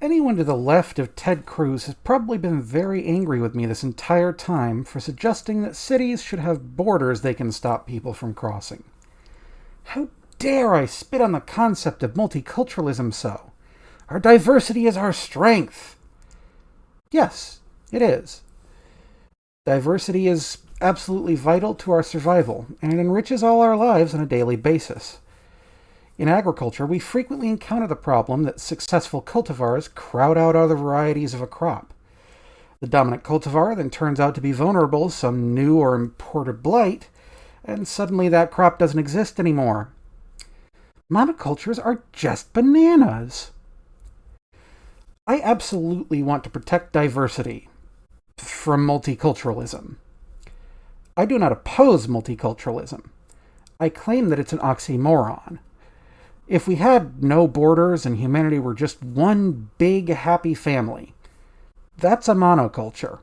Anyone to the left of Ted Cruz has probably been very angry with me this entire time for suggesting that cities should have borders they can stop people from crossing. How dare I spit on the concept of multiculturalism so? Our diversity is our strength. Yes, it is. Diversity is absolutely vital to our survival, and it enriches all our lives on a daily basis. In agriculture, we frequently encounter the problem that successful cultivars crowd out other varieties of a crop. The dominant cultivar then turns out to be vulnerable to some new or imported blight, and suddenly that crop doesn't exist anymore. Monocultures are just bananas. I absolutely want to protect diversity from multiculturalism. I do not oppose multiculturalism. I claim that it's an oxymoron. If we had no borders and humanity were just one big happy family, that's a monoculture.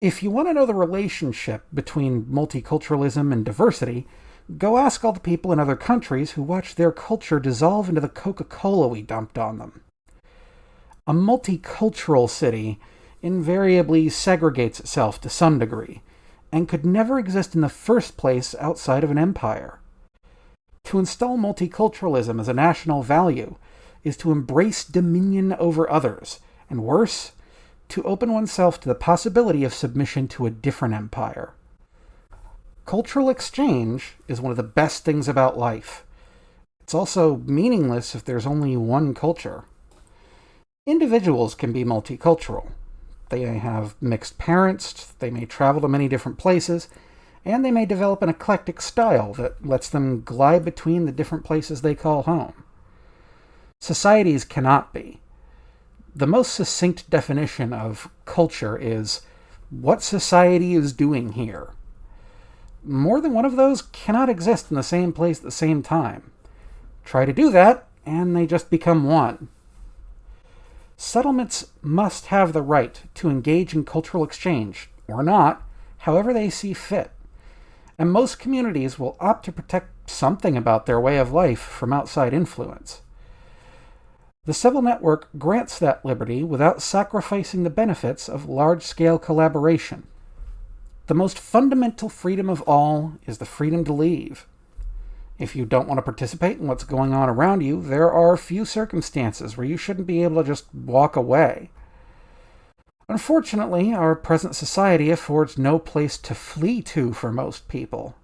If you want to know the relationship between multiculturalism and diversity, go ask all the people in other countries who watch their culture dissolve into the Coca-Cola we dumped on them. A multicultural city invariably segregates itself to some degree, and could never exist in the first place outside of an empire. To install multiculturalism as a national value is to embrace dominion over others, and worse, to open oneself to the possibility of submission to a different empire. Cultural exchange is one of the best things about life. It's also meaningless if there's only one culture. Individuals can be multicultural. They may have mixed parents, they may travel to many different places, and they may develop an eclectic style that lets them glide between the different places they call home. Societies cannot be. The most succinct definition of culture is what society is doing here. More than one of those cannot exist in the same place at the same time. Try to do that, and they just become one. Settlements must have the right to engage in cultural exchange, or not, however they see fit and most communities will opt to protect something about their way of life from outside influence. The civil network grants that liberty without sacrificing the benefits of large-scale collaboration. The most fundamental freedom of all is the freedom to leave. If you don't want to participate in what's going on around you, there are few circumstances where you shouldn't be able to just walk away. Unfortunately, our present society affords no place to flee to for most people.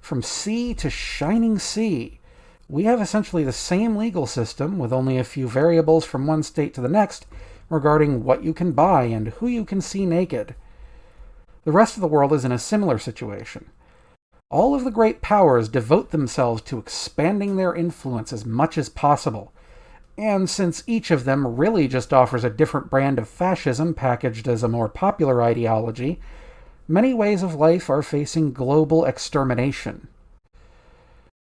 From sea to shining sea, we have essentially the same legal system with only a few variables from one state to the next regarding what you can buy and who you can see naked. The rest of the world is in a similar situation. All of the great powers devote themselves to expanding their influence as much as possible, and since each of them really just offers a different brand of fascism packaged as a more popular ideology, many ways of life are facing global extermination.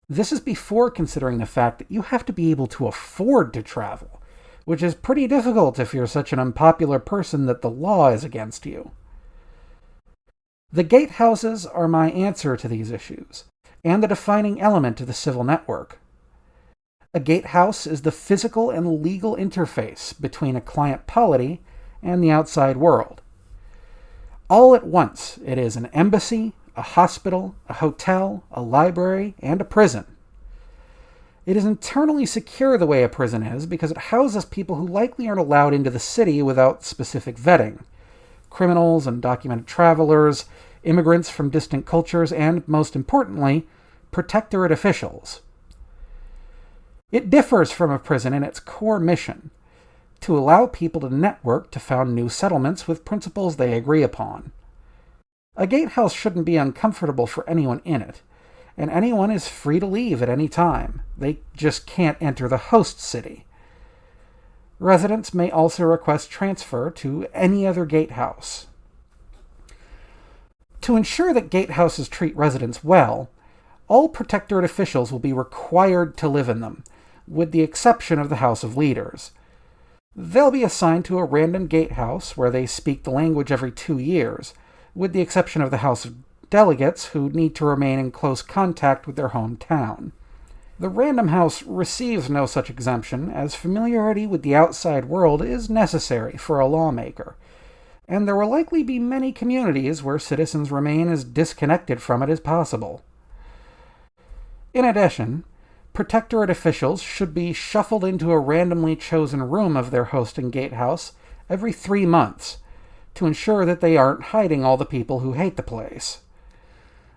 This is before considering the fact that you have to be able to afford to travel, which is pretty difficult if you're such an unpopular person that the law is against you. The gatehouses are my answer to these issues, and the defining element of the civil network. A gatehouse is the physical and legal interface between a client polity and the outside world. All at once, it is an embassy, a hospital, a hotel, a library, and a prison. It is internally secure the way a prison is because it houses people who likely aren't allowed into the city without specific vetting. Criminals, undocumented travelers, immigrants from distant cultures, and, most importantly, protectorate officials. It differs from a prison in its core mission, to allow people to network to found new settlements with principles they agree upon. A gatehouse shouldn't be uncomfortable for anyone in it, and anyone is free to leave at any time. They just can't enter the host city. Residents may also request transfer to any other gatehouse. To ensure that gatehouses treat residents well, all protectorate officials will be required to live in them, with the exception of the House of Leaders. They'll be assigned to a random gatehouse where they speak the language every two years, with the exception of the House of Delegates, who need to remain in close contact with their hometown. The Random House receives no such exemption, as familiarity with the outside world is necessary for a lawmaker, and there will likely be many communities where citizens remain as disconnected from it as possible. In addition, Protectorate officials should be shuffled into a randomly chosen room of their hosting gatehouse every three months to ensure that they aren't hiding all the people who hate the place.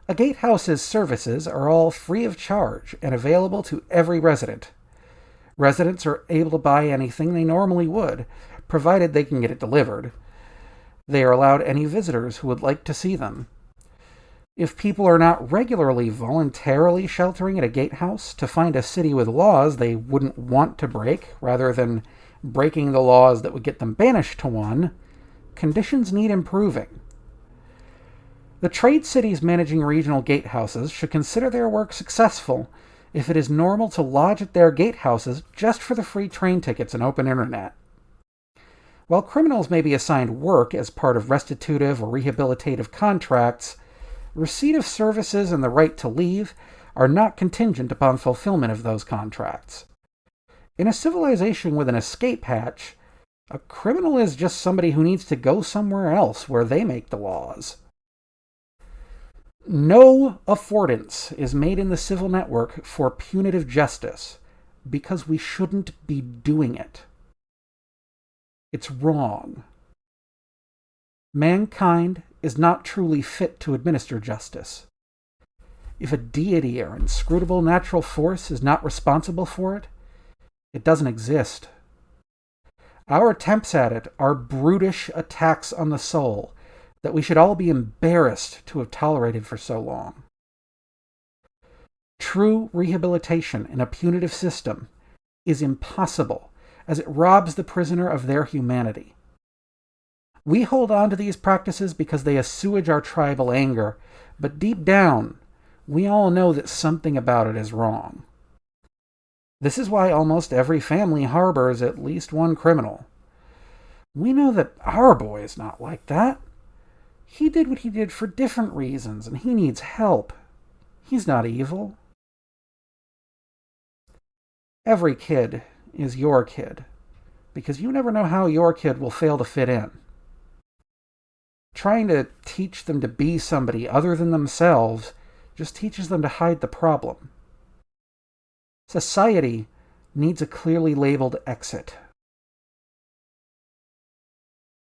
A gatehouse's services are all free of charge and available to every resident. Residents are able to buy anything they normally would, provided they can get it delivered. They are allowed any visitors who would like to see them. If people are not regularly voluntarily sheltering at a gatehouse to find a city with laws they wouldn't want to break, rather than breaking the laws that would get them banished to one, conditions need improving. The trade cities managing regional gatehouses should consider their work successful if it is normal to lodge at their gatehouses just for the free train tickets and open internet. While criminals may be assigned work as part of restitutive or rehabilitative contracts, receipt of services and the right to leave are not contingent upon fulfillment of those contracts. In a civilization with an escape hatch, a criminal is just somebody who needs to go somewhere else where they make the laws. No affordance is made in the civil network for punitive justice because we shouldn't be doing it. It's wrong. Mankind is not truly fit to administer justice. If a deity or inscrutable natural force is not responsible for it, it doesn't exist. Our attempts at it are brutish attacks on the soul that we should all be embarrassed to have tolerated for so long. True rehabilitation in a punitive system is impossible as it robs the prisoner of their humanity. We hold on to these practices because they assuage our tribal anger, but deep down, we all know that something about it is wrong. This is why almost every family harbors at least one criminal. We know that our boy is not like that. He did what he did for different reasons, and he needs help. He's not evil. Every kid is your kid, because you never know how your kid will fail to fit in trying to teach them to be somebody other than themselves just teaches them to hide the problem. Society needs a clearly labeled exit.